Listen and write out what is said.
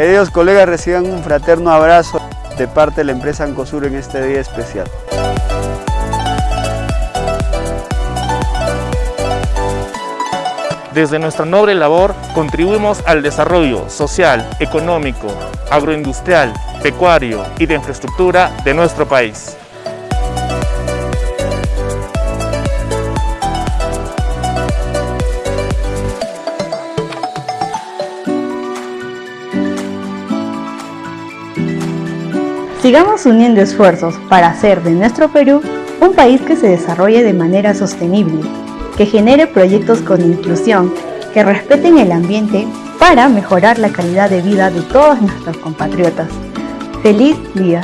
Queridos colegas, reciban un fraterno abrazo de parte de la empresa Ancosur en este día especial. Desde nuestra noble labor contribuimos al desarrollo social, económico, agroindustrial, pecuario y de infraestructura de nuestro país. Sigamos uniendo esfuerzos para hacer de nuestro Perú un país que se desarrolle de manera sostenible, que genere proyectos con inclusión, que respeten el ambiente para mejorar la calidad de vida de todos nuestros compatriotas. ¡Feliz día!